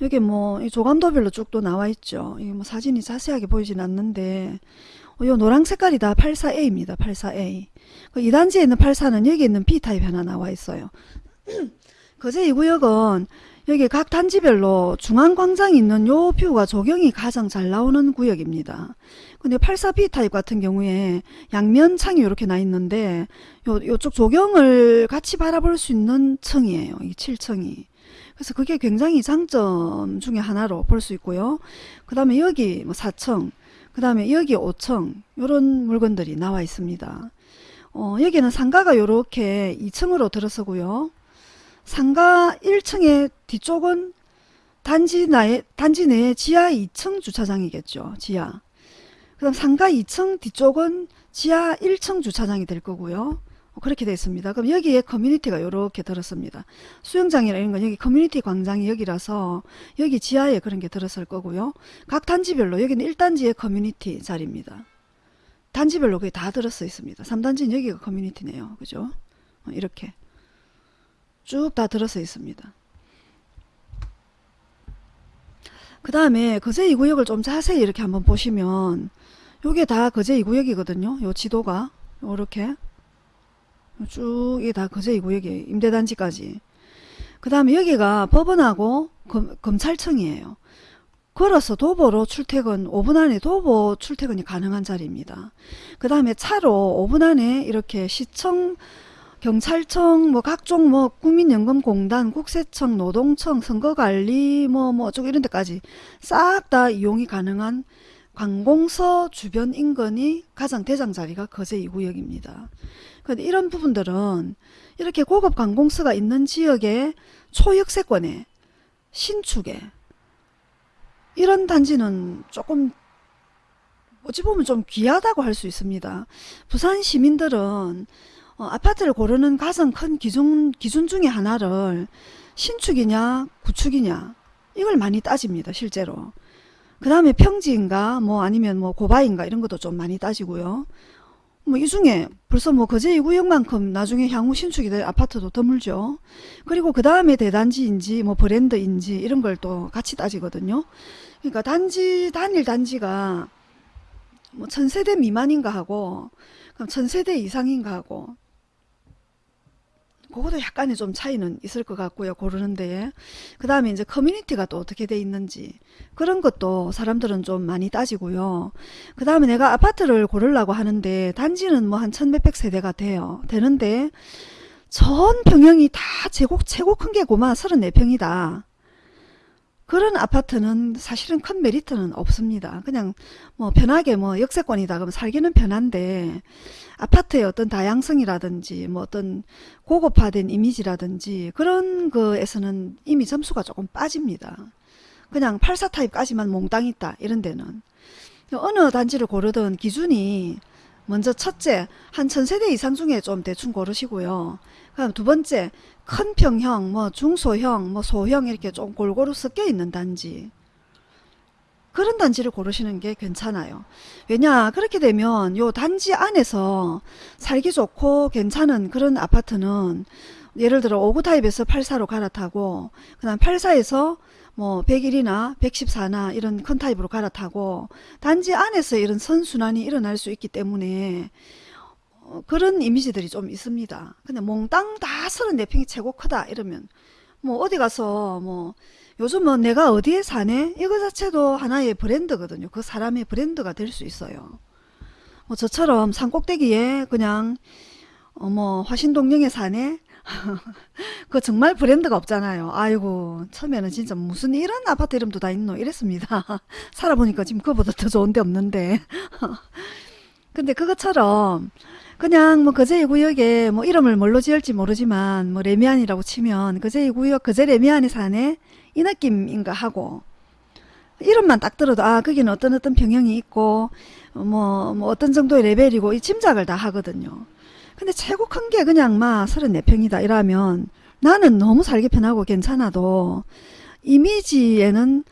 여기 뭐 이 조감도별로 쭉 또 나와 있죠. 이게 뭐 사진이 자세하게 보이진 않는데 어, 요 노랑 색깔이 다 84A입니다. 84A. 그 2단지에 있는 84는 여기 있는 B타입 하나 나와 있어요. 거제 2구역은 여기 각 단지별로 중앙광장이 있는 요 view가 조경이 가장 잘 나오는 구역입니다. 근데 84B 타입 같은 경우에 양면 창이 이렇게 나 있는데 요, 요쪽 조경을 같이 바라볼 수 있는 층이에요. 이 7층이. 그래서 그게 굉장히 장점 중에 하나로 볼 수 있고요. 그 다음에 여기 뭐 4층, 그 다음에 여기 5층 이런 물건들이 나와 있습니다. 어, 여기는 상가가 이렇게 2층으로 들어서고요. 상가 1층의 뒤쪽은 단지 나에, 단지 내에 지하 2층 주차장이겠죠. 지하. 그 다음 상가 2층 뒤쪽은 지하 1층 주차장이 될 거고요. 어, 그렇게 되어 있습니다. 그럼 여기에 커뮤니티가 이렇게 들었습니다. 수영장이나 이런 건 여기 커뮤니티 광장이 여기라서 여기 지하에 그런 게 들었을 거고요. 각 단지별로 여기는 1단지의 커뮤니티 자리입니다. 단지별로 그게 다 들었어 있습니다. 3단지는 여기가 커뮤니티네요. 그죠? 어, 이렇게 쭉 다 들어서 있습니다. 그 다음에 거제 2구역을 좀 자세히 이렇게 한번 보시면 요게 다 거제 2구역이거든요. 요 지도가 요렇게 쭉 이게 다 거제 2구역이에요. 임대단지까지. 그 다음에 여기가 법원하고 검, 검찰청이에요. 걸어서 도보로 출퇴근 5분 안에 도보 출퇴근이 가능한 자리입니다. 그 다음에 차로 5분 안에 이렇게 시청 경찰청 뭐 각종 뭐 국민연금공단 국세청 노동청 선거관리 뭐뭐 어쩌고 이런 데까지 싹 다 이용이 가능한 관공서 주변 인근이 가장 대장 자리가 거제 2구역입니다. 근데 이런 부분들은 이렇게 고급 관공서가 있는 지역의 초역세권에 신축에 이런 단지는 조금 어찌 보면 좀 귀하다고 할 수 있습니다. 부산 시민들은 어, 아파트를 고르는 가장 큰 기준, 기준 중에 하나를 신축이냐 구축이냐 이걸 많이 따집니다. 실제로. 그 다음에 평지인가 뭐 아니면 뭐 고바인가 이런 것도 좀 많이 따지고요. 뭐 이 중에 벌써 뭐 거제 2구역만큼 나중에 향후 신축이 될 아파트도 드물죠. 그리고 그 다음에 대단지인지 뭐 브랜드인지 이런 걸 또 같이 따지거든요. 그러니까 단지 단일 단지가 뭐 천세대 미만인가 하고 그럼 천세대 이상인가 하고 그것도 약간의 좀 차이는 있을 것 같고요. 고르는데. 그 다음에 이제 커뮤니티가 또 어떻게 돼 있는지 그런 것도 사람들은 좀 많이 따지고요. 그 다음에 내가 아파트를 고르려고 하는데 단지는 뭐 한 천몇백 세대가 돼요. 되는데 전 평형이 다 최고, 최고 큰 게 고마 34평이다. 그런 아파트는 사실은 큰 메리트는 없습니다. 그냥 뭐 편하게 뭐 역세권이다 그러면 살기는 편한데 아파트의 어떤 다양성이라든지 뭐 어떤 고급화된 이미지라든지 그런 거에서는 이미 점수가 조금 빠집니다. 그냥 84 타입까지만 몽땅 있다 이런 데는 어느 단지를 고르든 기준이 먼저 첫째 한 천세대 이상 중에 좀 대충 고르시고요. 그럼 두 번째 큰 평형, 뭐 중소형, 뭐 소형 이렇게 좀 골고루 섞여 있는 단지. 그런 단지를 고르시는 게 괜찮아요. 왜냐 그렇게 되면 요 단지 안에서 살기 좋고 괜찮은 그런 아파트는 예를 들어 5구 타입에서 84로 갈아타고 그 다음 84에서 뭐 101이나 114나 이런 큰 타입으로 갈아타고 단지 안에서 이런 선순환이 일어날 수 있기 때문에 어, 그런 이미지들이 좀 있습니다. 근데 몽땅 다 34평이 최고 크다 이러면 뭐 어디 가서 뭐 요즘은 뭐 내가 어디에 사네 이거 자체도 하나의 브랜드거든요. 그 사람의 브랜드가 될 수 있어요. 뭐 저처럼 산 꼭대기에 그냥 어 뭐 화신동령에 사네 그 정말 브랜드가 없잖아요. 아이고 처음에는 진짜 무슨 이런 아파트 이름도 다 있노 이랬습니다. 살아보니까 지금 그보다 더 좋은 데 없는데 근데 그것처럼 그냥 뭐 거제 구역에 뭐 이름을 뭘로 지을지 모르지만 뭐 레미안이라고 치면 거제 구역 거제 레미안에 사네 이 느낌인가 하고 이름만 딱 들어도 아 거기는 어떤 어떤 평형이 있고 뭐, 뭐 어떤 정도의 레벨이고 이 짐작을 다 하거든요. 근데 최고 큰 게 그냥 막 34평이다 이러면 나는 너무 살기 편하고 괜찮아도 이미지에는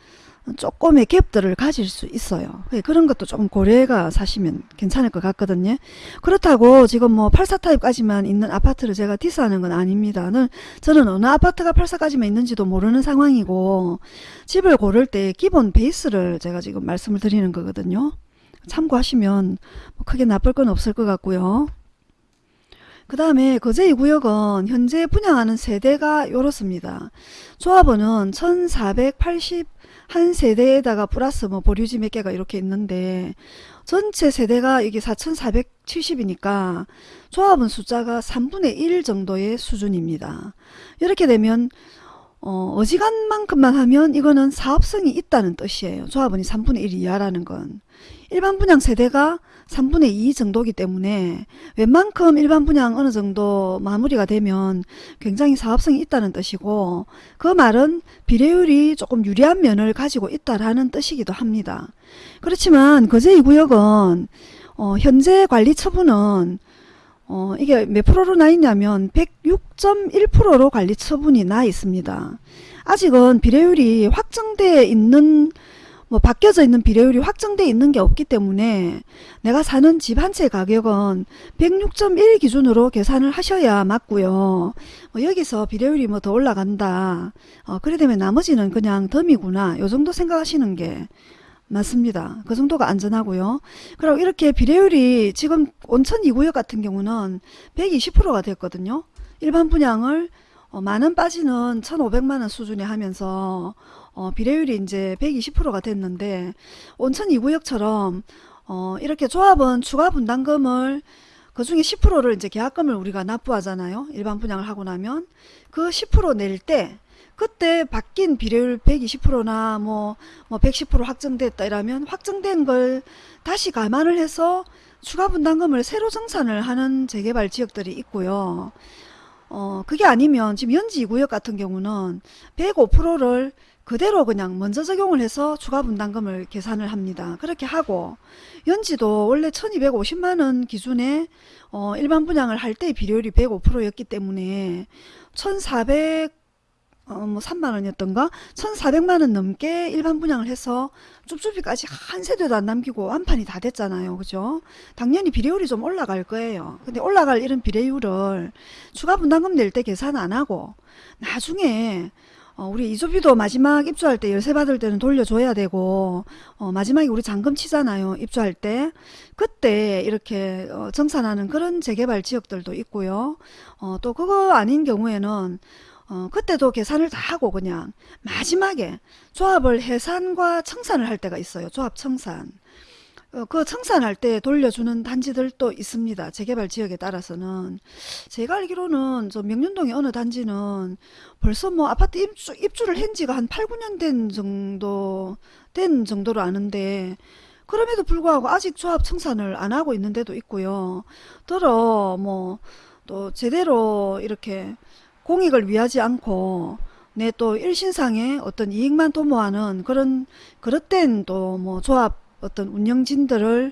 조금의 갭들을 가질 수 있어요. 예, 그런 것도 조금 고려해가 사시면 괜찮을 것 같거든요. 그렇다고 지금 뭐 84타입까지만 있는 아파트를 제가 디스하는 건 아닙니다. 저는 어느 아파트가 84까지만 있는지도 모르는 상황이고 집을 고를 때 기본 베이스를 제가 지금 말씀을 드리는 거거든요. 참고하시면 뭐 크게 나쁠 건 없을 것 같고요. 그 다음에 거제 2구역은 현재 분양하는 세대가 요렇습니다. 조합원은 1480 한 세대에다가 플러스 뭐 보류지 몇 개가 이렇게 있는데 전체 세대가 이게 4470이니까 조합원 숫자가 3분의 1 정도의 수준입니다. 이렇게 되면 어, 어지간만큼만 하면 이거는 사업성이 있다는 뜻이에요. 조합원이 3분의 1 이하라는 건. 일반 분양 세대가 3분의 2 정도기 때문에 웬만큼 일반 분양 어느 정도 마무리가 되면 굉장히 사업성이 있다는 뜻이고 그 말은 비례율이 조금 유리한 면을 가지고 있다라는 뜻이기도 합니다. 그렇지만 거제 2구역은 어, 현재 관리 처분은 어, 이게 몇 프로로 나 있냐면 106.1%로 관리 처분이 나 있습니다. 아직은 비례율이 확정되어 있는 뭐 바뀌어져 있는 비례율이 확정돼 있는 게 없기 때문에 내가 사는 집 한 채 가격은 106.1 기준으로 계산을 하셔야 맞고요. 뭐 여기서 비례율이 뭐 더 올라간다. 어, 그래 되면 나머지는 그냥 덤이구나. 요 정도 생각하시는 게 맞습니다. 그 정도가 안전하고요. 그리고 이렇게 비례율이 지금 온천 2구역 같은 경우는 120%가 됐거든요. 일반 분양을 어, 만원 빠지는 1,500만원 수준에 하면서 어, 비례율이 이제 120%가 됐는데 온천 2구역처럼 어, 이렇게 조합은 추가 분담금을 그 중에 10%를 이제 계약금을 우리가 납부하잖아요. 일반 분양을 하고 나면 그 10%낼 때 그때 바뀐 비례율 120%나 뭐, 뭐 110% 확정됐다 이러면 확정된 걸 다시 감안을 해서 추가 분담금을 새로 정산을 하는 재개발 지역들이 있고요. 어, 그게 아니면 지금 연지 2구역 같은 경우는 105%를 그대로 그냥 먼저 적용을 해서 추가 분담금을 계산을 합니다. 그렇게 하고 연지도 원래 1250만원 기준에 어, 일반 분양을 할 때 비료율이 105%였기 때문에 1400 어, 뭐 3만원이었던가? 1400만원 넘게 일반 분양을 해서 쭈쭈비까지 한 세대도 안 남기고 완판이 다 됐잖아요. 그죠? 당연히 비례율이 좀 올라갈 거예요. 근데 올라갈 이런 비례율을 추가 분담금 낼 때 계산 안 하고 나중에 어, 우리 이주비도 마지막 입주할 때 열세 받을 때는 돌려줘야 되고 어, 마지막에 우리 잔금 치잖아요 입주할 때. 그때 이렇게 어, 정산하는 그런 재개발 지역들도 있고요. 어, 또 그거 아닌 경우에는 어, 그때도 계산을 다 하고 그냥 마지막에 조합을 해산과 청산을 할 때가 있어요 조합 청산. 어, 그 청산할 때 돌려주는 단지들도 있습니다. 재개발 지역에 따라서는. 제가 알기로는 저 명륜동의 어느 단지는 벌써 뭐 아파트 입주, 입주를 한 지가 한 8, 9년 된 정도, 된 정도로 아는데, 그럼에도 불구하고 아직 조합 청산을 안 하고 있는 데도 있고요. 더러 뭐, 또 제대로 이렇게 공익을 위하지 않고, 내 또 일신상의 어떤 이익만 도모하는 그런, 그릇된 또 뭐 조합 어떤 운영진들을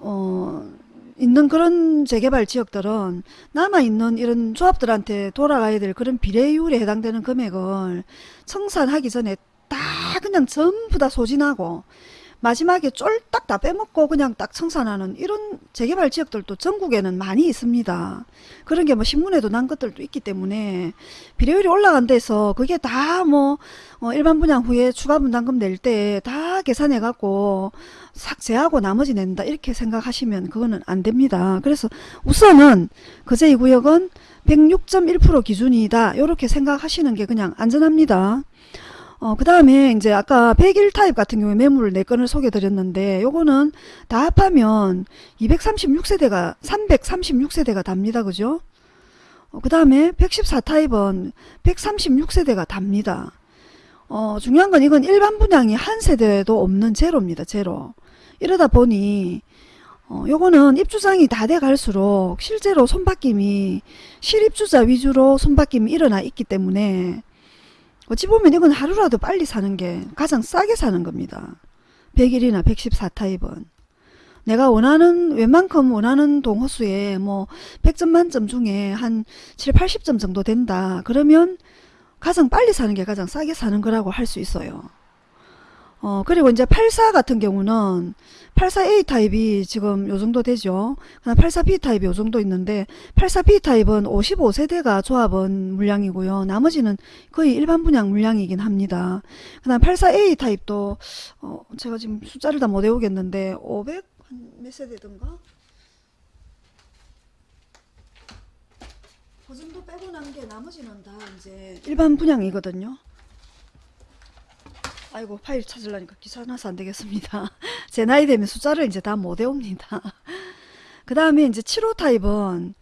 어, 있는 그런 재개발 지역들은 남아있는 이런 조합들한테 돌아가야 될 그런 비례율에 해당되는 금액을 청산하기 전에 다 그냥 전부 다 소진하고 마지막에 쫄딱 다 빼먹고 그냥 딱 청산하는 이런 재개발 지역들도 전국에는 많이 있습니다. 그런 게 뭐 신문에도 난 것들도 있기 때문에 비례율이 올라간 데서 그게 다뭐 어 일반 분양 후에 추가 분담금 낼 때 다 계산해 갖고 삭 제하고 나머지 낸다 이렇게 생각하시면 그거는 안 됩니다. 그래서 우선은 거제 2구역은 106.1% 기준이다 이렇게 생각하시는 게 그냥 안전합니다. 어, 그 다음에 이제 아까 101 타입 같은 경우에 매물 4건을 소개해 드렸는데 요거는 다 합하면 236세대가 336세대가 답니다. 그죠? 어, 그 다음에 114 타입은 136세대가 답니다. 어, 중요한 건 이건 일반 분양이 한 세대도 없는 제로입니다. 제로. 이러다 보니 어, 요거는 입주장이 다 돼 갈수록 실제로 손바뀜이 실입주자 위주로 손바뀜이 일어나 있기 때문에 어찌 보면 이건 하루라도 빨리 사는 게 가장 싸게 사는 겁니다. 101이나 114 타입은. 내가 원하는 웬만큼 원하는 동호수에 뭐 100점 만점 중에 한 7, 80점 정도 된다. 그러면 가장 빨리 사는 게 가장 싸게 사는 거라고 할 수 있어요. 어, 그리고 이제 84 같은 경우는 84A 타입이 지금 요 정도 되죠. 그다음 84B 타입이 요 정도 있는데 84B 타입은 55세대가 조합원 물량이고요. 나머지는 거의 일반 분양 물량이긴 합니다. 그다음 84A 타입도 어, 제가 지금 숫자를 다 못 외우겠는데 500 몇 세대든가? 그 정도 빼고 난 게 나머지는 다 이제 일반 분양이거든요. 아이고 파일 찾으려니까 귀찮아서 안 되겠습니다. 제 나이 되면 숫자를 이제 다 못 외웁니다. 그 다음에 이제 7호 타입은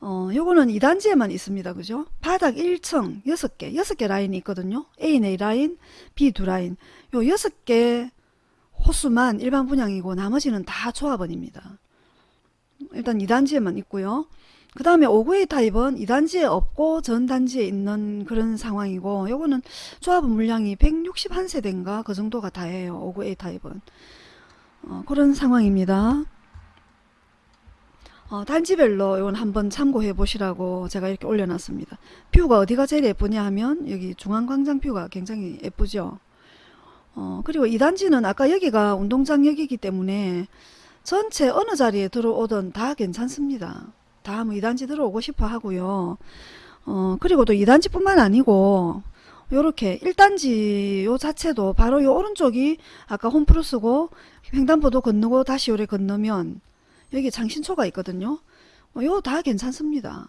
어 요거는 2단지에만 있습니다. 그죠? 바닥 1층 6개 6개 라인이 있거든요. A4 라인 B 두 라인 요 6개 호수만 일반 분양이고 나머지는 다 조합원입니다. 일단 2단지에만 있고요. 그 다음에 5구의 타입은 2단지에 없고 전단지에 있는 그런 상황이고 요거는 조합원 물량이 161세대인가 그 정도가 다예요. 5구의 타입은. 어, 그런 상황입니다. 어, 단지별로 이건 한번 참고해 보시라고 제가 이렇게 올려놨습니다. 뷰가 어디가 제일 예쁘냐 하면 여기 중앙광장 뷰가 굉장히 예쁘죠. 어, 그리고 2단지는 아까 여기가 운동장역이기 때문에 전체 어느 자리에 들어오든 다 괜찮습니다. 다뭐 2단지 들어오고 싶어 하고요. 어, 그리고 또 2단지 뿐만 아니고 요렇게 1단지 요 자체도 바로 요 오른쪽이 아까 홈플러스고 횡단보도 건너고 다시 요래 건너면 여기 장신초가 있거든요. 어, 요다 괜찮습니다.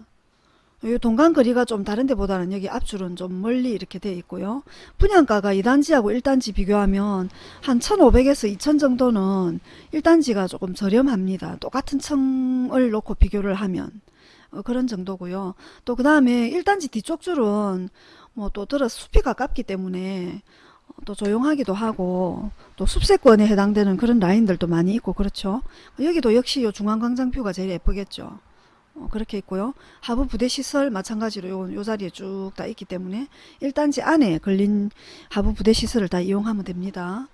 요 동간 거리가 좀 다른 데보다는 여기 앞줄은 좀 멀리 이렇게 돼 있고요. 분양가가 2단지하고 1단지 비교하면 한 1500에서 2000 정도는 1단지가 조금 저렴합니다. 똑같은 층을 놓고 비교를 하면 어, 그런 정도고요. 또 그 다음에 1단지 뒤쪽 줄은 뭐 또 들어 숲이 가깝기 때문에 어, 또 조용하기도 하고 또 숲세권에 해당되는 그런 라인들도 많이 있고 그렇죠. 여기도 역시 요 중앙광장뷰가 제일 예쁘겠죠. 어, 그렇게 있고요. 하부 부대 시설 마찬가지로 요, 요 자리에 쭉 다 있기 때문에 1단지 안에 걸린 하부 부대 시설을 다 이용하면 됩니다.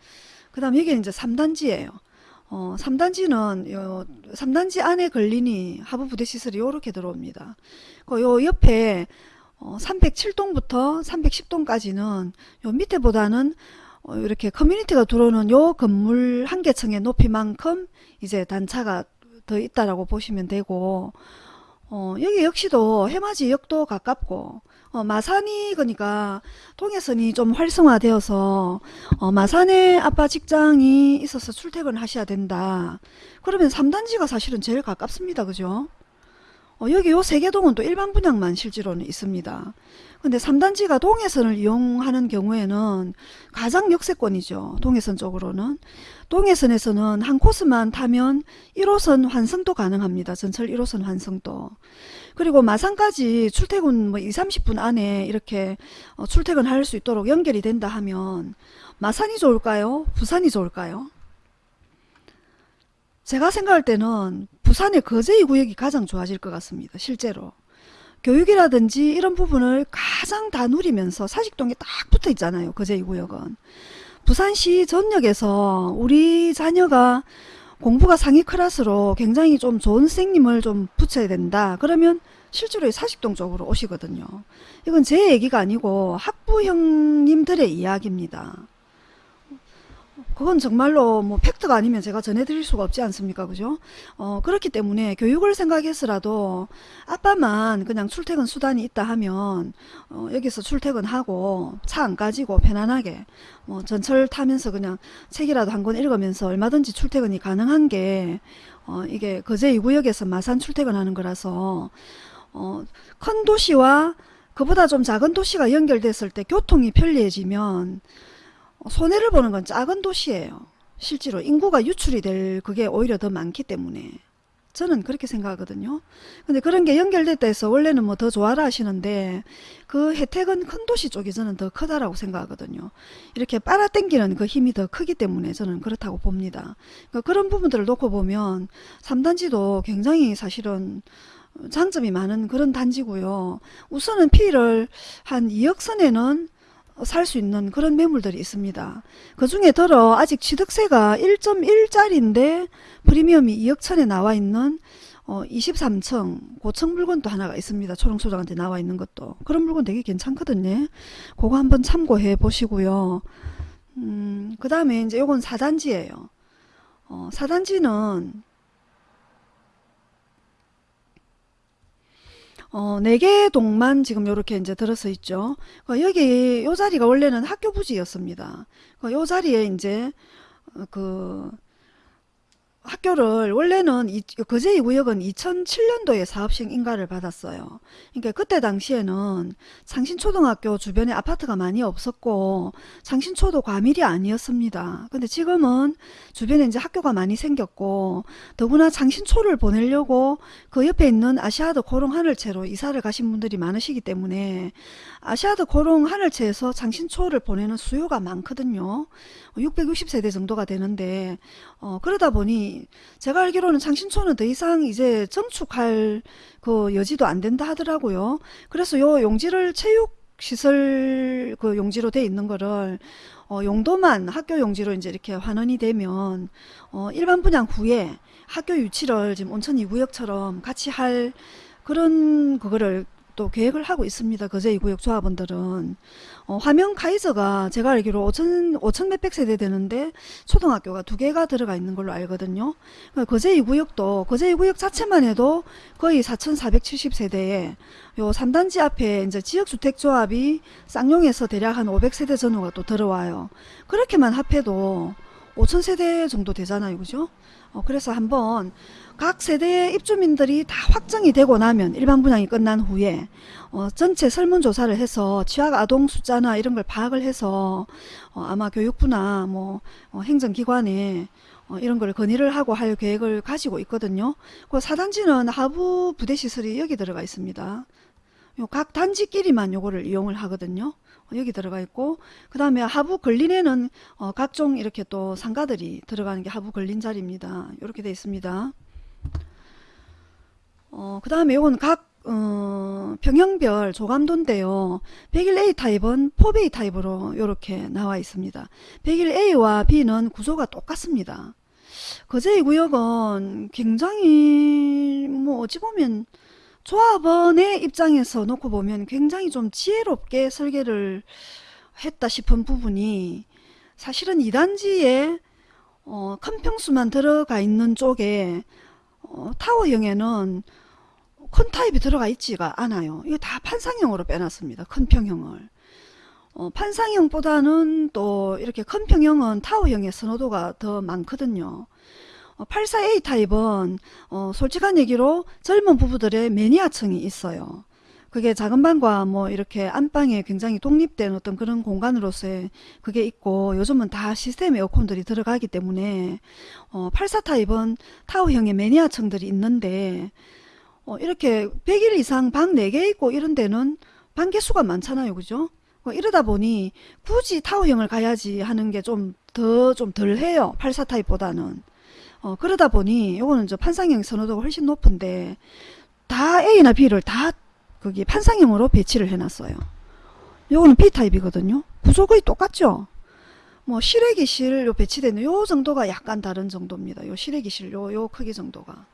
그 다음 여기는 이제 3단지예요. 어, 3단지는 요 3단지 안에 걸리니 하부 부대 시설이 요렇게 들어옵니다. 그 요 옆에 어, 307동부터 310동까지는 요 밑에보다는 어, 이렇게 커뮤니티가 들어오는 요 건물 한 개층의 높이만큼 이제 단차가 더 있다라고 보시면 되고 어, 여기 역시도 해맞이 역도 가깝고 어, 마산이 그러니까 동해선이 좀 활성화되어서 어, 마산에 아빠 직장이 있어서 출퇴근 하셔야 된다. 그러면 3단지가 사실은 제일 가깝습니다. 그죠? 어, 여기 요 세계동은 또 일반 분양만 실제로는 있습니다. 근데 3단지가 동해선을 이용하는 경우에는 가장 역세권이죠. 동해선 쪽으로는. 동해선에서는 한 코스만 타면 1호선 환승도 가능합니다. 전철 1호선 환승도. 그리고 마산까지 출퇴근 뭐 2, 30분 안에 이렇게 어, 출퇴근할 수 있도록 연결이 된다 하면 마산이 좋을까요? 부산이 좋을까요? 제가 생각할 때는 부산의 거제이 구역이 가장 좋아질 것 같습니다. 실제로. 교육이라든지 이런 부분을 가장 다 누리면서 사직동에 딱 붙어 있잖아요. 거제이 구역은. 부산시 전역에서 우리 자녀가 공부가 상위 클래스로 굉장히 좀 좋은 선생님을 좀 붙여야 된다. 그러면 실제로 사직동 쪽으로 오시거든요. 이건 제 얘기가 아니고 학부 형님들의 이야기입니다. 그건 정말로 뭐 팩트가 아니면 제가 전해드릴 수가 없지 않습니까? 그죠? 어 그렇기 때문에 교육을 생각해서라도 아빠만 그냥 출퇴근 수단이 있다 하면 어 여기서 출퇴근하고 차 안 가지고 편안하게 뭐 전철 타면서 그냥 책이라도 한 권 읽으면서 얼마든지 출퇴근이 가능한 게 어 이게 거제 2구역에서 마산 출퇴근하는 거라서 어 큰 도시와 그보다 좀 작은 도시가 연결됐을 때 교통이 편리해지면 손해를 보는 건 작은 도시예요. 실제로 인구가 유출이 될 그게 오히려 더 많기 때문에 저는 그렇게 생각하거든요. 근데 그런 게 연결됐다 해서 원래는 뭐 더 좋아라 하시는데 그 혜택은 큰 도시 쪽이 저는 더 크다라고 생각하거든요. 이렇게 빨아당기는 그 힘이 더 크기 때문에 저는 그렇다고 봅니다. 그러니까 그런 부분들을 놓고 보면 3단지도 굉장히 사실은 장점이 많은 그런 단지고요. 우선은 피를 한 2억 선에는 살 수 있는 그런 매물들이 있습니다. 그 중에 들어 아직 취득세가 1.1짜리인데 프리미엄이 2억 천에 나와 있는 어, 23층 고층 물건도 하나가 있습니다. 초롱소장한테 나와 있는 것도 그런 물건 되게 괜찮거든요. 그거 한번 참고해 보시고요. 음, 그 다음에 이제 요건 4단지예요. 어, 4단지는 어, 4개 동만 지금 요렇게 이제 들어서 있죠. 어, 여기 요 자리가 원래는 학교 부지였습니다. 어, 요 자리에 이제 어, 그 학교를 원래는 이, 거제 2구역은 2007년도에 사업시행 인가를 받았어요. 그러니까 그때 당시에는 창신초등학교 주변에 아파트가 많이 없었고 창신초도 과밀이 아니었습니다. 근데 지금은 주변에 이제 학교가 많이 생겼고 더구나 창신초를 보내려고 그 옆에 있는 아시아드 고롱 하늘채로 이사를 가신 분들이 많으시기 때문에 아시아드 고롱 하늘채에서 창신초를 보내는 수요가 많거든요. 660세대 정도가 되는데 어, 그러다 보니 제가 알기로는 창신초는 더 이상 이제 정축할 그 여지도 안 된다 하더라고요. 그래서 요 용지를 체육 시설 그 용지로 돼 있는 거를 어, 용도만 학교 용지로 이제 이렇게 환원이 되면 어, 일반 분양 후에 학교 유치를 지금 온천 2구역처럼 같이 할 그런 그거를 또 계획을 하고 있습니다. 거제 2구역 조합원들은. 어, 화명 카이저가 제가 알기로 5천, 5천 몇백 세대 되는데 초등학교가 두 개가 들어가 있는 걸로 알거든요. 그러니까 거제 2구역도, 거제 2구역 자체만 해도 거의 4,470 세대에 요 3단지 앞에 이제 지역주택조합이 쌍용에서 대략 한 500세대 전후가 또 들어와요. 그렇게만 합해도 5,000세대 정도 되잖아요. 그죠? 어, 그래서 한번 각 세대의 입주민들이 다 확정이 되고 나면 일반 분양이 끝난 후에 어, 전체 설문조사를 해서 취약 아동 숫자나 이런 걸 파악을 해서 어, 아마 교육부나 뭐 어, 행정기관에 어, 이런 걸 건의를 하고 할 계획을 가지고 있거든요. 그 사단지는 하부 부대시설이 여기 들어가 있습니다. 요 각 단지끼리만 요거를 이용을 하거든요. 어, 여기 들어가 있고 그 다음에 하부 걸린에는 어, 각종 이렇게 또 상가들이 들어가는 게 하부 걸린 자리입니다. 이렇게 되어 있습니다. 어, 그 다음에 이건 각 어, 평형별 조감도인데요. 101A 타입은 4베이 타입으로 이렇게 나와 있습니다. 101A와 B는 구조가 똑같습니다. 거제의 구역은 굉장히 뭐 어찌 보면 조합원의 입장에서 놓고 보면 굉장히 좀 지혜롭게 설계를 했다 싶은 부분이 사실은 2단지에 어, 큰 평수만 들어가 있는 쪽에 어, 타워형에는 큰 타입이 들어가 있지가 않아요. 이거 다 판상형으로 빼놨습니다. 큰 평형을. 어, 판상형보다는 또 이렇게 큰 평형은 타워형의 선호도가 더 많거든요. 어, 84A 타입은 어, 솔직한 얘기로 젊은 부부들의 매니아층이 있어요. 그게 작은 방과 뭐 이렇게 안방에 굉장히 독립된 어떤 그런 공간으로서의 그게 있고 요즘은 다 시스템 에어컨들이 들어가기 때문에 어, 84 타입은 타워형의 매니아층들이 있는데 어, 이렇게 100일 이상 방 4개 있고 이런 데는 방 개수가 많잖아요. 그죠? 어, 이러다 보니 굳이 타워형을 가야지 하는 게 좀 더 좀 덜 해요. 84 타입보다는. 어, 그러다 보니 요거는 저 판상형 선호도가 훨씬 높은데 다 A나 B를 다 거기 판상형으로 배치를 해놨어요. 요거는 B타입이거든요. 구조 거의 똑같죠? 뭐 실외기실 요 배치되는 요 정도가 약간 다른 정도입니다. 요 실외기실 요, 요 크기 정도가.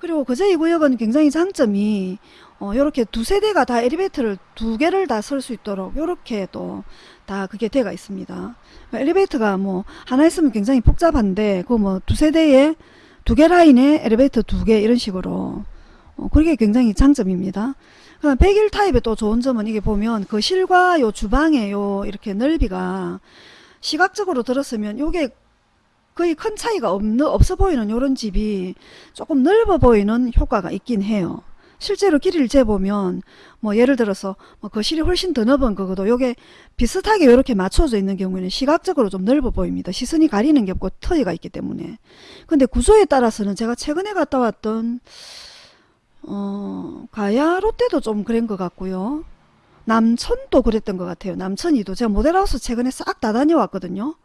그리고 거제 이 구역은 굉장히 장점이 어, 요렇게 두 세대가 다 엘리베이터를 두 개를 다 쓸 수 있도록 요렇게 또 다 그게 되어 있습니다. 엘리베이터가 뭐 하나 있으면 굉장히 복잡한데 그 뭐 두 세대에 두 개 라인에 엘리베이터 두 개 이런 식으로 어, 그게 굉장히 장점입니다. 101 타입의 또 좋은 점은 이게 보면 거실과 요 주방의 요 이렇게 넓이가 시각적으로 들었으면 요게 거의 큰 차이가 없, 없어 보이는 요런 집이 조금 넓어 보이는 효과가 있긴 해요. 실제로 길이를 재보면 뭐 예를 들어서 뭐 거실이 훨씬 더 넓은 거고도 요게 비슷하게 이렇게 맞춰져 있는 경우에는 시각적으로 좀 넓어 보입니다. 시선이 가리는 게 없고 터이가 있기 때문에. 근데 구조에 따라서는 제가 최근에 갔다 왔던 어, 가야 롯데도 좀 그런 것 같고요. 남천도 그랬던 것 같아요. 남천이도 제가 모델하우스 최근에 싹 다 다녀왔거든요.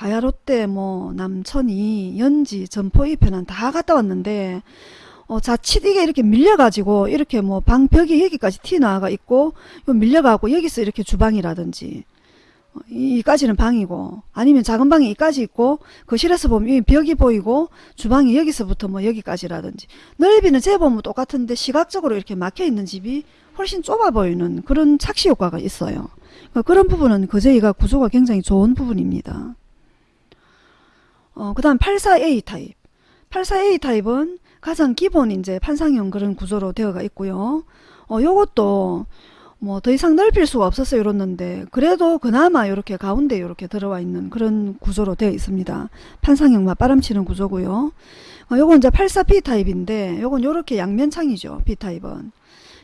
가야 롯데 뭐 남천이 연지 점포 이편은 다 갔다 왔는데 어, 자칫 이게 이렇게 밀려가지고 이렇게 뭐 방벽이 여기까지 튀어나와가 있고 밀려가고 여기서 이렇게 주방이라든지 어, 이- 이까지는 방이고 아니면 작은 방이 이까지 있고 거실에서 보면 이 벽이 보이고 주방이 여기서부터 뭐 여기까지라든지 넓이는 재보면 똑같은데 시각적으로 이렇게 막혀 있는 집이 훨씬 좁아 보이는 그런 착시 효과가 있어요. 그러니까 그런 부분은 거제이가 구조가 굉장히 좋은 부분입니다. 어, 그 다음 84A 타입. 84A 타입은 가장 기본 이제 판상형 그런 구조로 되어가 있고요. 어, 요것도 뭐 더 이상 넓힐 수가 없었어요 이렇는데 그래도 그나마 이렇게 가운데 이렇게 들어와 있는 그런 구조로 되어 있습니다. 판상형 맞바람치는 구조고요. 어, 요건 이제 84B 타입인데 요건 요렇게 양면창이죠. B 타입은.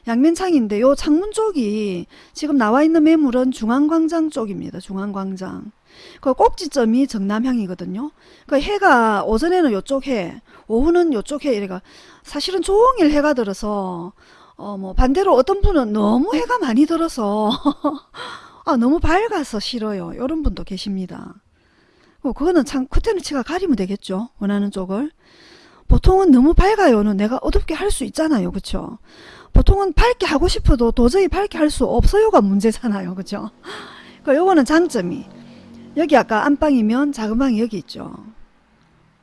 양면창인데 요 창문 쪽이 지금 나와 있는 매물은 중앙광장 쪽입니다. 중앙광장. 그 꼭지점이 정남향이거든요. 그 해가 오전에는 요쪽 해, 오후는 요쪽 해 이래가 사실은 종일 해가 들어서 어 뭐 반대로 어떤 분은 너무 해가 많이 들어서 아 너무 밝아서 싫어요. 이런 분도 계십니다. 어, 그거는 참 커튼치가 가리면 되겠죠. 원하는 쪽을. 보통은 너무 밝아요는 내가 어둡게 할 수 있잖아요. 그쵸? 보통은 밝게 하고 싶어도 도저히 밝게 할 수 없어요가 문제잖아요. 그죠? 그 요거는 장점이 여기 아까 안방이면 작은 방이 여기 있죠.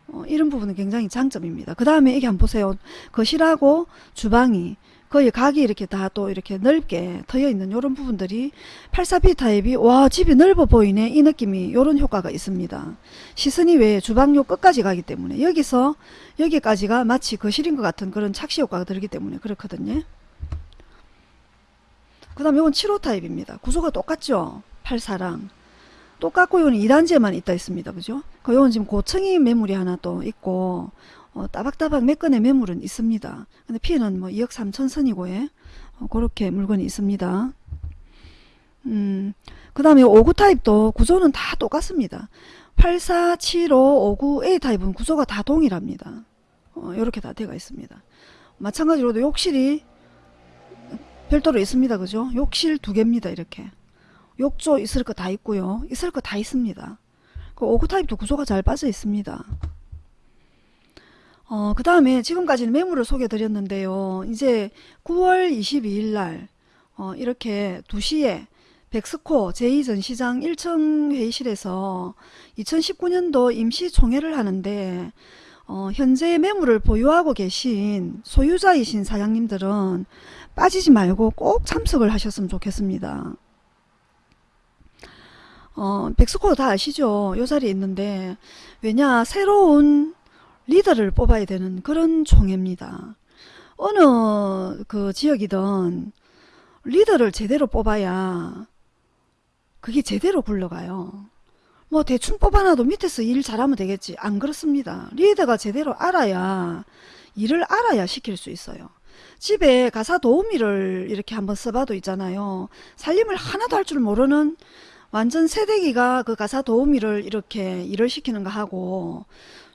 어, 이런 부분은 굉장히 장점입니다. 그 다음에 이게 한번 보세요. 거실하고 주방이 거의 각이 이렇게 다 또 이렇게 넓게 트여 있는 이런 부분들이 84B 타입이 와 집이 넓어 보이네 이 느낌이 이런 효과가 있습니다. 시선이 왜 주방요 끝까지 가기 때문에 여기서 여기까지가 마치 거실인 것 같은 그런 착시 효과가 들기 때문에 그렇거든요. 그 다음에 이건 7호 타입입니다. 구조가 똑같죠. 84랑. 똑같고 이건 2단지에만 있다 있습니다. 그죠? 그 이건 지금 고층이 매물이 하나 또 있고 어, 따박따박 몇 건의 매물은 있습니다. 근데 피해는 뭐 2억 3천 선이고 예. 어, 그렇게 물건이 있습니다. 음, 그 다음에 59 타입도 구조는 다 똑같습니다. 84, 75, 59A 타입은 구조가 다 동일합니다. 어, 이렇게 다 되어 있습니다. 마찬가지로도 욕실이 별도로 있습니다. 그죠? 욕실 두 개입니다. 이렇게. 욕조 있을 거 다 있고요. 있을 거 다 있습니다. 그59 타입도 구조가 잘 빠져 있습니다. 어, 그 다음에 지금까지는 매물을 소개해 드렸는데요. 이제 9월 22일 날, 어, 이렇게 2시에 백스코 제2전시장 1층 회의실에서 2019년도 임시총회를 하는데, 어, 현재 매물을 보유하고 계신 소유자이신 사장님들은 빠지지 말고 꼭 참석을 하셨으면 좋겠습니다. 어, 백스코 다 아시죠? 요 자리에 있는데, 왜냐, 새로운 리더를 뽑아야 되는 그런 총회입니다. 어느 그 지역이든 리더를 제대로 뽑아야 그게 제대로 굴러가요. 뭐 대충 뽑아놔도 밑에서 일 잘하면 되겠지. 안 그렇습니다. 리더가 제대로 알아야 일을 알아야 시킬 수 있어요. 집에 가사 도우미를 이렇게 한번 써봐도 있잖아요. 살림을 하나도 할 줄 모르는 완전 새내기가 그 가사 도우미를 이렇게 일을 시키는 거 하고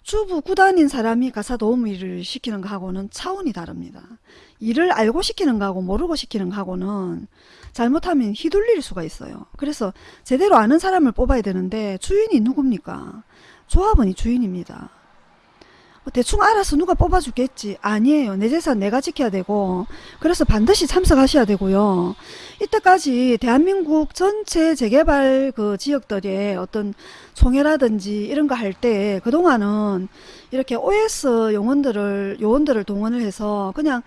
주부 구단인 사람이 가사 도우미를 시키는 거 하고는 차원이 다릅니다. 일을 알고 시키는 거하고 모르고 시키는 거하고는 잘못하면 휘둘릴 수가 있어요. 그래서 제대로 아는 사람을 뽑아야 되는데 주인이 누굽니까? 조합원이 주인입니다. 뭐 대충 알아서 누가 뽑아주겠지. 아니에요. 내 재산 내가 지켜야 되고 그래서 반드시 참석하셔야 되고요. 이때까지 대한민국 전체 재개발 그 지역들의 어떤 총회라든지 이런 거 할 때 그동안은 이렇게 OS 용원들을 요원들을 동원을 해서 그냥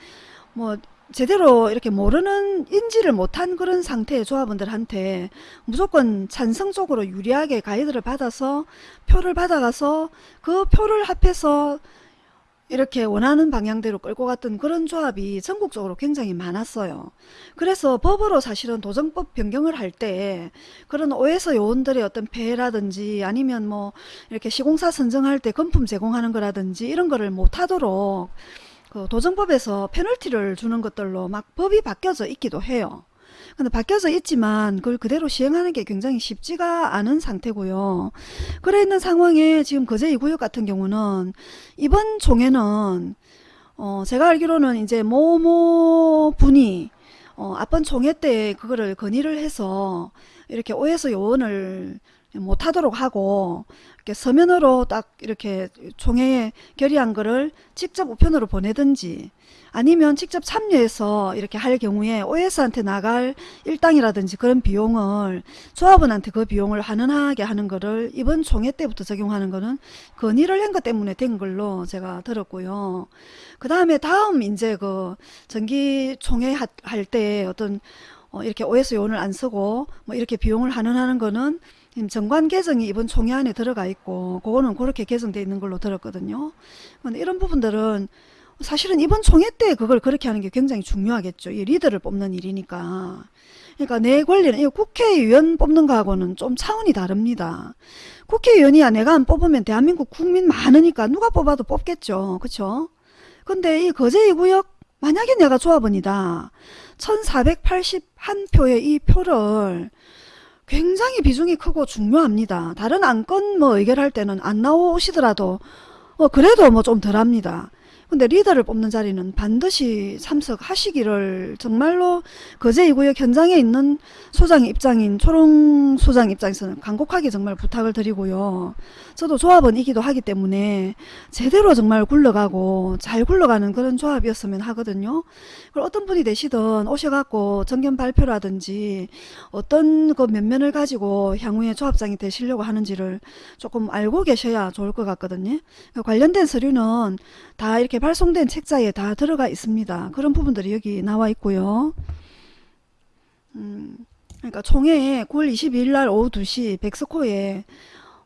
뭐 제대로 이렇게 모르는 인지를 못한 그런 상태의 조합원들한테 무조건 찬성 적으로 유리하게 가이드를 받아서 표를 받아가서 그 표를 합해서 이렇게 원하는 방향대로 끌고 갔던 그런 조합이 전국적으로 굉장히 많았어요. 그래서 법으로 사실은 도정법 변경을 할 때 그런 오해서 요원들의 어떤 폐해라든지 아니면 뭐 이렇게 시공사 선정할 때 금품 제공하는 거라든지 이런 거를 못하도록 그 도정법에서 페널티를 주는 것들로 막 법이 바뀌어져 있기도 해요. 근데 바뀌어져 있지만 그걸 그대로 시행하는 게 굉장히 쉽지가 않은 상태고요. 그래 있는 상황에 지금 거제 2구역 같은 경우는 이번 총회는 어 제가 알기로는 이제 모모 분이 어 앞번 총회 때 그거를 건의를 해서 이렇게 오해서 요원을 못하도록 하고 이렇게 서면으로 딱 이렇게 총회에 결의한 거를 직접 우편으로 보내든지 아니면 직접 참여해서 이렇게 할 경우에 OS한테 나갈 일당이라든지 그런 비용을 조합원한테 그 비용을 환원하게 하는 거를 이번 총회 때부터 적용하는 거는 건의를 한 것 때문에 된 걸로 제가 들었고요. 그 다음에 다음 이제 그 정기 총회 할 때 어떤 어 이렇게 OS 요원을 안 쓰고 뭐 이렇게 비용을 환원하는 거는 정관 개정이 이번 총회 안에 들어가 있고 그거는 그렇게 개정되어 있는 걸로 들었거든요. 근데 이런 부분들은 사실은 이번 총회 때 그걸 그렇게 하는 게 굉장히 중요하겠죠. 이 리더를 뽑는 일이니까. 그러니까 내 권리는 이 국회의원 뽑는 거하고는 좀 차원이 다릅니다. 국회의원이야 내가 안 뽑으면 대한민국 국민 많으니까 누가 뽑아도 뽑겠죠. 그쵸? 근데 이 거제이 구역 만약에 내가 조합원이다. 1481표의 이 표를 굉장히 비중이 크고 중요합니다. 다른 안건 뭐 의결할 때는 안 나오시더라도 어 그래도 뭐 좀 덜합니다. 근데 리더를 뽑는 자리는 반드시 참석하시기를 정말로 거제 이구역 현장에 있는 소장 입장인 초롱 소장 입장에서는 간곡하게 정말 부탁을 드리고요. 저도 조합원이기도 하기 때문에 제대로 정말 굴러가고 잘 굴러가는 그런 조합이었으면 하거든요. 그리고 어떤 분이 되시든 오셔갖고 정견 발표라든지 어떤 그 면면을 가지고 향후에 조합장이 되시려고 하는지를 조금 알고 계셔야 좋을 것 같거든요. 관련된 서류는 다 이렇게 발송된 책자에 다 들어가 있습니다. 그런 부분들이 여기 나와 있고요. 음, 그러니까 총회에 9월 22일 날 오후 2시 백스코에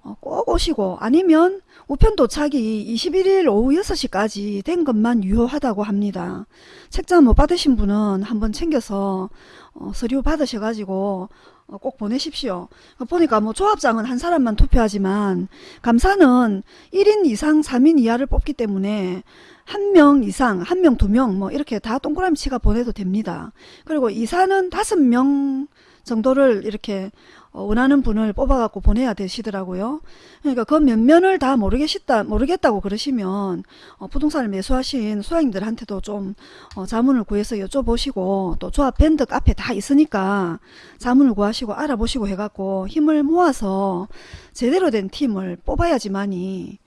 어, 꼭 오시고 아니면 우편 도착이 21일 오후 6시까지 된 것만 유효하다고 합니다. 책자 못 받으신 분은 한번 챙겨서 어, 서류 받으셔가지고 어, 꼭 보내십시오. 보니까 뭐 조합장은 한 사람만 투표하지만 감사는 1인 이상 3인 이하를 뽑기 때문에 한 명 이상, 한 명, 두 명 뭐 이렇게 다 동그라미 치가 보내도 됩니다. 그리고 이사는 다섯 명 정도를 이렇게 어, 원하는 분을 뽑아갖고 보내야 되시더라고요. 그러니까 그 면면을 다 모르겠다, 모르겠다고 그러시면 어, 부동산을 매수하신 소장님들한테도 좀 어, 자문을 구해서 여쭤보시고 또 조합 밴드 카페 다 있으니까 자문을 구하시고 알아보시고 해갖고 힘을 모아서 제대로 된 팀을 뽑아야지만이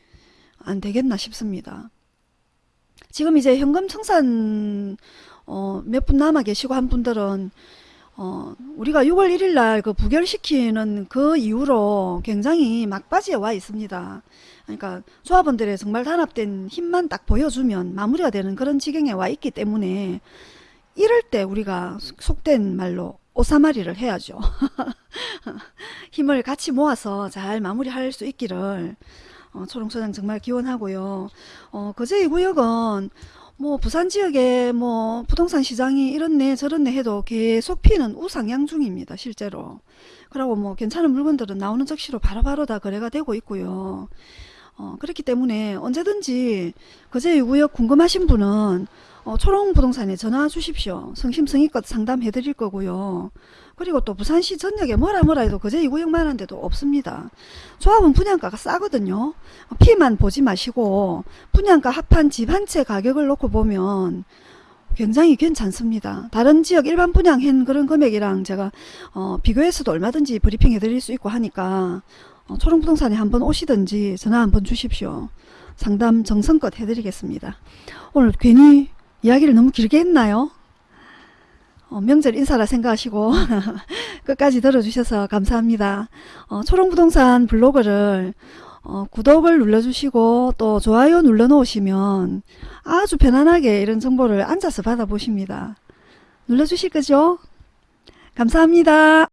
안 되겠나 싶습니다. 지금 이제 현금 청산 어, 몇 분 남아 계시고 한 분들은 어, 우리가 6월 1일 날 그 부결시키는 그 이후로 굉장히 막바지에 와 있습니다. 그러니까 조합원들의 정말 단합된 힘만 딱 보여주면 마무리가 되는 그런 지경에 와 있기 때문에 이럴 때 우리가 속된 말로 오사마리를 해야죠. 힘을 같이 모아서 잘 마무리할 수 있기를 어, 초롱소장 정말 기원하고요. 어, 거제 이 구역은 뭐 부산 지역에 뭐 부동산 시장이 이렇네 저렇네 해도 계속 피는 우상향 중입니다 실제로. 그리고 뭐 괜찮은 물건들은 나오는 즉시로 바로바로 다 거래가 되고 있고요. 어, 그렇기 때문에 언제든지 거제 구역 궁금하신 분은 어, 초롱부동산에 전화 주십시오. 성심성의껏 상담해 드릴 거고요 그리고 또 부산시 전역에 뭐라 뭐라 해도 그제 이구역만 한데도 없습니다. 조합은 분양가가 싸거든요. 피만 보지 마시고 분양가 합한 집 한 채 가격을 놓고 보면 굉장히 괜찮습니다. 다른 지역 일반 분양한 그런 금액이랑 제가 어, 비교해서도 얼마든지 브리핑 해 드릴 수 있고 하니까 어, 초롱부동산에 한번 오시든지 전화 한번 주십시오. 상담 정성껏 해드리겠습니다. 오늘 괜히 이야기를 너무 길게 했나요? 어, 명절 인사라 생각하시고 끝까지 들어주셔서 감사합니다. 어, 초롱부동산 블로그를 어, 구독을 눌러주시고 또 좋아요 눌러 놓으시면 아주 편안하게 이런 정보를 앉아서 받아보십니다. 눌러주실 거죠? 감사합니다.